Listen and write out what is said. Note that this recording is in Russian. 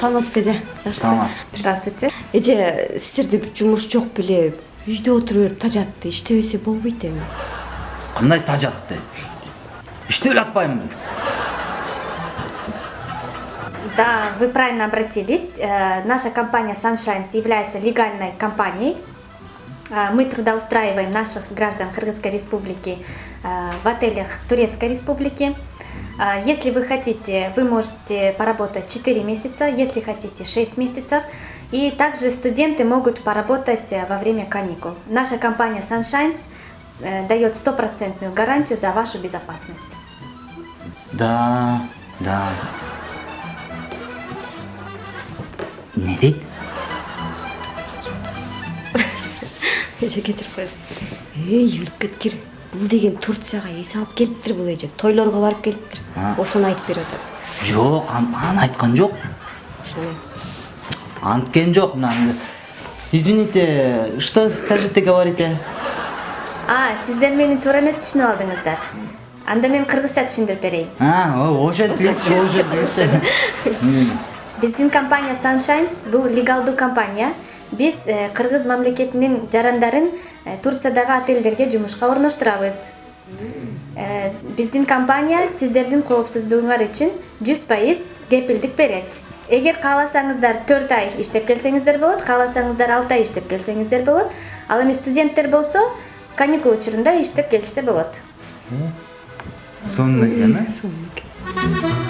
саламатсызбы эже саламатсызбы Здравствуйте. эже сиздерде жумуш жок беле үйдө отура берип тажатты иштебесе болбойт эми кандай тажатты иштеп эле атпаймынбы Да, вы правильно обратились. Э, Наша компания Sunshines является легальной компанией. Э, Мы трудоустраиваем наших граждан Кыргызской республики э, в отелях Турецкой республики. Э, Если вы хотите, вы можете поработать 4 месяца, если хотите 6 месяцев. И также студенты могут поработать э, во время каникул. Наша компания Sunshines э, дает стопроцентную гарантию за вашу безопасность. да да эмне дейт эже кечирип коесуң эй өлүп кеткир бул деген турцияга эс алып келиптир бул эже. Тойлорго барып келиптир. Ошону айтып берип атат жок ан- аны айткан жок. Ошону. Анткен жок мына извините что скажете говорите? А, сиздер мени туура эмес түшүнүп алдыңыздар. Анда мен кыргызча түшүндүрүп берейин. а ошентиңизчи ошентиңизчи Биздин компания Sunshines бул легалдуу компания. Биз э, кыргыз мамлекетинин жарандарын э, Турциядагы отелдерге жумушка орноштурабыз. Э, Биздин компания сиздердин коопсуздугуңар үчүн 100% кепилдик берет. Эгер кааласаңыздар 4 ай иштеп келсеңиздер болот, кааласаңыздар 6 ай иштеп келсеңиздер болот. Ал эми студенттер болсо каникул учурунда иштеп келишсе болот. сонун экен э сонун экен